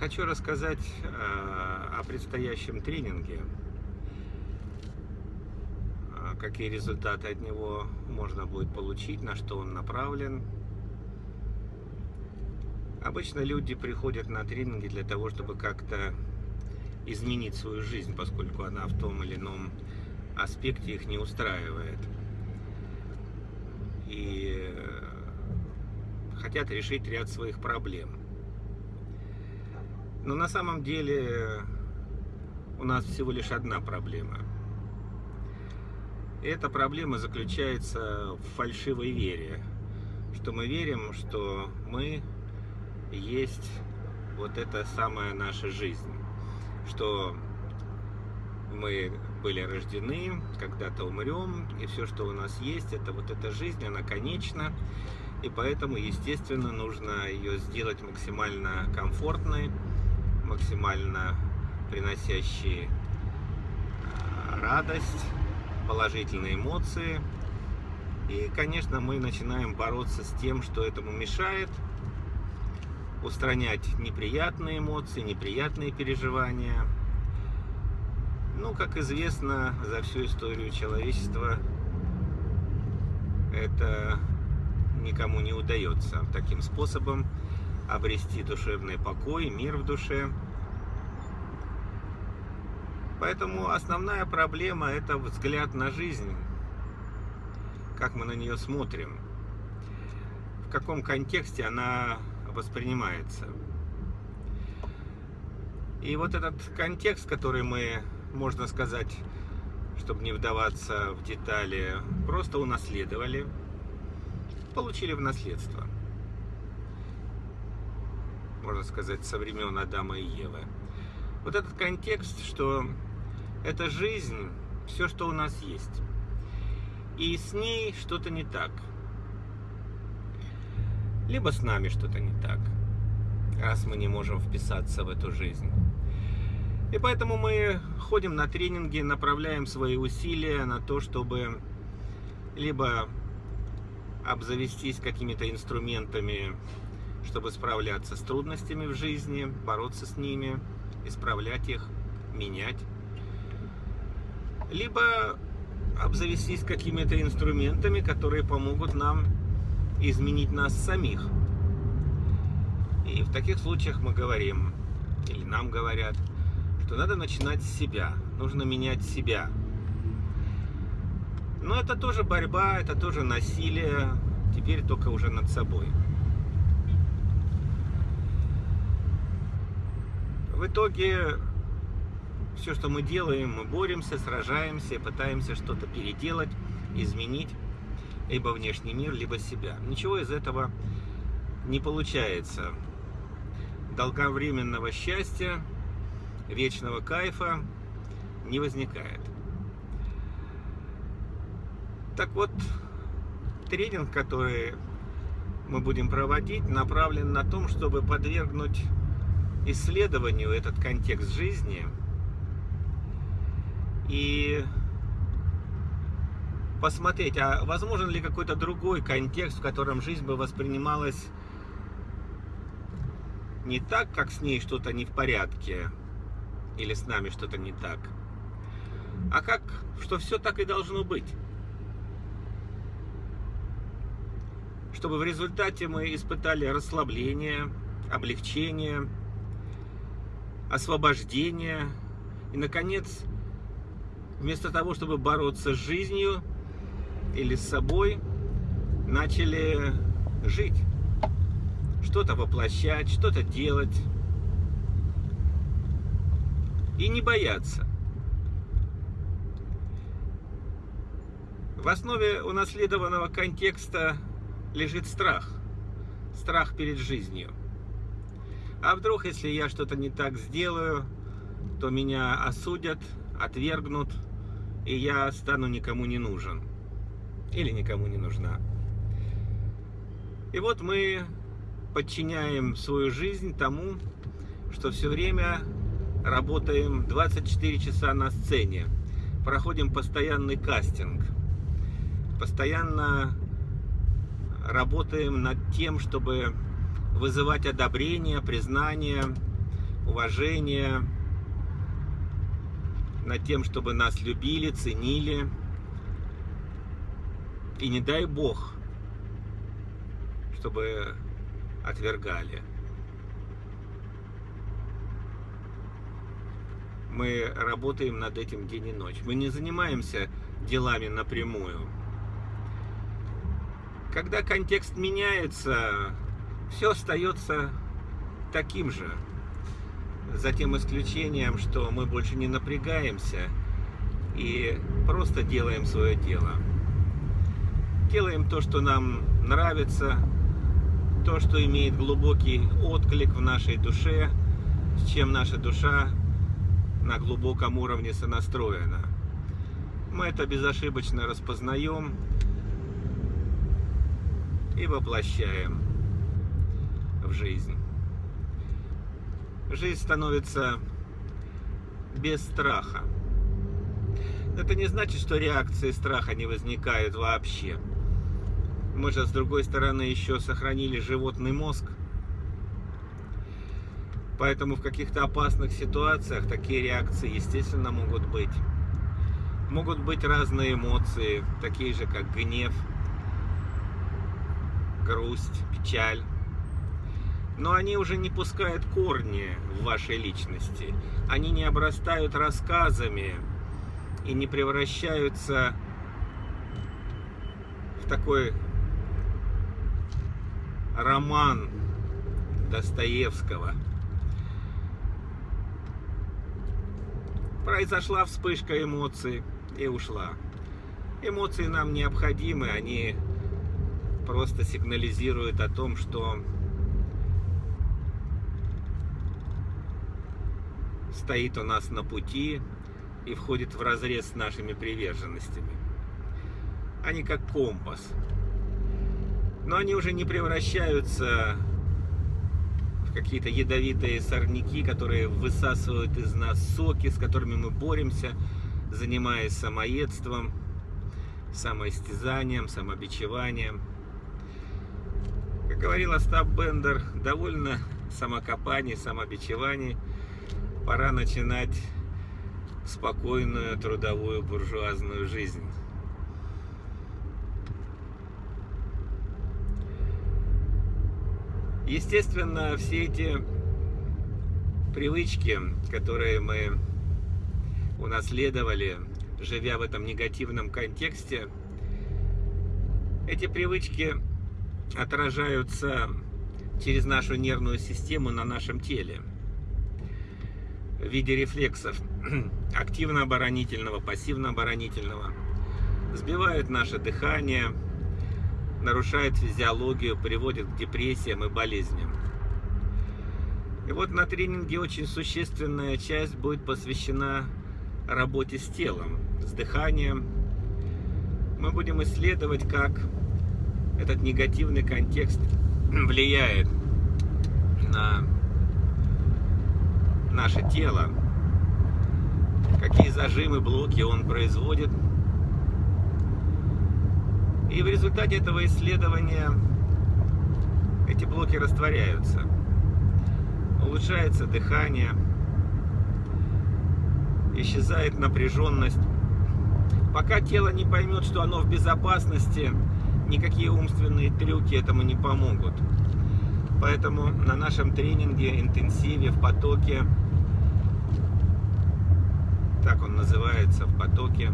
Хочу рассказать э, о предстоящем тренинге. Э, какие результаты от него можно будет получить, на что он направлен. Обычно люди приходят на тренинги для того, чтобы как-то изменить свою жизнь, поскольку она в том или ином аспекте их не устраивает. И э, хотят решить ряд своих проблем. Но на самом деле у нас всего лишь одна проблема. Эта проблема заключается в фальшивой вере, что мы верим, что мы есть вот эта самая наша жизнь, что мы были рождены, когда-то умрем, и все, что у нас есть, это вот эта жизнь, она конечна, и поэтому, естественно, нужно ее сделать максимально комфортной, максимально приносящей а, радость, положительные эмоции. И, конечно, мы начинаем бороться с тем, что этому мешает, устранять неприятные эмоции, неприятные переживания. Ну, как известно, за всю историю человечества это никому не удается таким способом обрести душевный покой, мир в душе. Поэтому основная проблема – это взгляд на жизнь, как мы на нее смотрим, в каком контексте она воспринимается. И вот этот контекст, который мы, можно сказать, чтобы не вдаваться в детали, просто унаследовали – получили в наследство. Можно сказать, со времен Адама и Евы. Вот этот контекст, что это жизнь, все, что у нас есть. И с ней что-то не так. Либо с нами что-то не так, раз мы не можем вписаться в эту жизнь. И поэтому мы ходим на тренинги, направляем свои усилия на то, чтобы либо обзавестись какими-то инструментами, чтобы справляться с трудностями в жизни, бороться с ними, исправлять их, менять. Либо обзавестись какими-то инструментами, которые помогут нам изменить нас самих. И в таких случаях мы говорим, или нам говорят, что надо начинать с себя, нужно менять себя, но это тоже борьба, это тоже насилие, теперь только уже над собой. В итоге все, что мы делаем, мы боремся, сражаемся, пытаемся что-то переделать, изменить, либо внешний мир, либо себя. Ничего из этого не получается. Долговременного счастья, вечного кайфа не возникает. Так вот, тренинг, который мы будем проводить, направлен на том, чтобы подвергнуть исследованию этот контекст жизни и посмотреть, а возможен ли какой-то другой контекст, в котором жизнь бы воспринималась не так, как с ней что-то не в порядке, или с нами что-то не так, а как, что все так и должно быть. чтобы в результате мы испытали расслабление, облегчение, освобождение и, наконец, вместо того, чтобы бороться с жизнью или с собой, начали жить, что-то воплощать, что-то делать и не бояться. В основе унаследованного контекста лежит страх. Страх перед жизнью. А вдруг, если я что-то не так сделаю, то меня осудят, отвергнут, и я стану никому не нужен. Или никому не нужна. И вот мы подчиняем свою жизнь тому, что все время работаем 24 часа на сцене, проходим постоянный кастинг, постоянно работаем над тем, чтобы вызывать одобрение, признание, уважения, над тем, чтобы нас любили, ценили. И не дай Бог, чтобы отвергали. Мы работаем над этим день и ночь. Мы не занимаемся делами напрямую. Когда контекст меняется, все остается таким же. За тем исключением, что мы больше не напрягаемся и просто делаем свое дело. Делаем то, что нам нравится, то, что имеет глубокий отклик в нашей душе, с чем наша душа на глубоком уровне сонастроена. Мы это безошибочно распознаем и воплощаем в жизнь. Жизнь становится без страха. Это не значит, что реакции страха не возникают вообще. Мы же, с другой стороны, еще сохранили животный мозг. Поэтому в каких-то опасных ситуациях такие реакции, естественно, могут быть. Могут быть разные эмоции, такие же, как гнев, грусть, печаль. Но они уже не пускают корни в вашей личности. Они не обрастают рассказами и не превращаются в такой роман Достоевского. Произошла вспышка эмоций и ушла. Эмоции нам необходимы, они просто сигнализируют о том, что стоит у нас на пути и входит в разрез с нашими приверженностями. Они как компас но они уже не превращаются в какие-то ядовитые сорняки, которые высасывают из нас соки, с которыми мы боремся, занимаясь самоедством, самоистязанием, самобичеванием. Как говорил Остап Бендер, довольно самокопаний, самобичеваний. Пора начинать спокойную трудовую буржуазную жизнь. Естественно, все эти привычки, которые мы унаследовали, живя в этом негативном контексте, эти привычки отражаются через нашу нервную систему на нашем теле в виде рефлексов активно-оборонительного, пассивно-оборонительного, сбивают наше дыхание, нарушает физиологию, приводит к депрессиям и болезням. И вот на тренинге очень существенная часть будет посвящена работе с телом, с дыханием. Мы будем исследовать, как этот негативный контекст влияет на наше тело, какие зажимы, блоки он производит – и в результате этого исследования эти блоки растворяются. Улучшается дыхание, исчезает напряженность. Пока тело не поймет, что оно в безопасности, никакие умственные трюки этому не помогут. Поэтому на нашем тренинге, интенсиве, в потоке, так он называется, в потоке,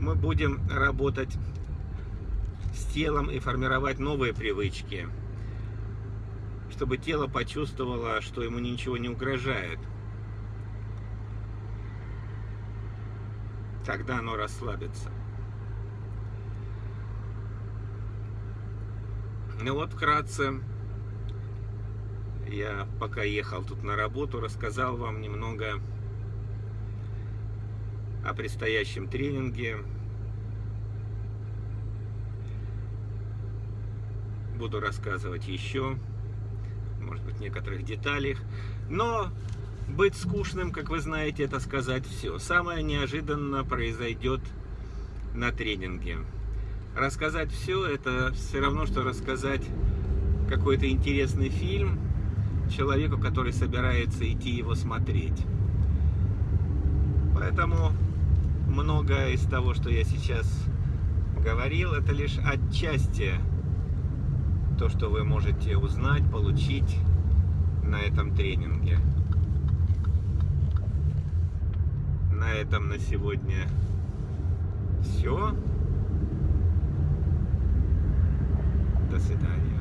мы будем работать с телом и формировать новые привычки, чтобы тело почувствовало, что ему ничего не угрожает. Тогда оно расслабится. Ну вот, вкратце, я пока ехал тут на работу, рассказал вам немного о предстоящем тренинге, буду рассказывать еще, может быть, некоторых деталях. Но быть скучным, как вы знаете, это сказать все. Самое неожиданно произойдет на тренинге. Рассказать все, это все равно, что рассказать какой-то интересный фильм, человеку, который собирается идти его смотреть. Поэтому многое из того, что я сейчас говорил, это лишь отчасти то, что вы можете узнать, получить на этом тренинге. На этом на сегодня все. До свидания.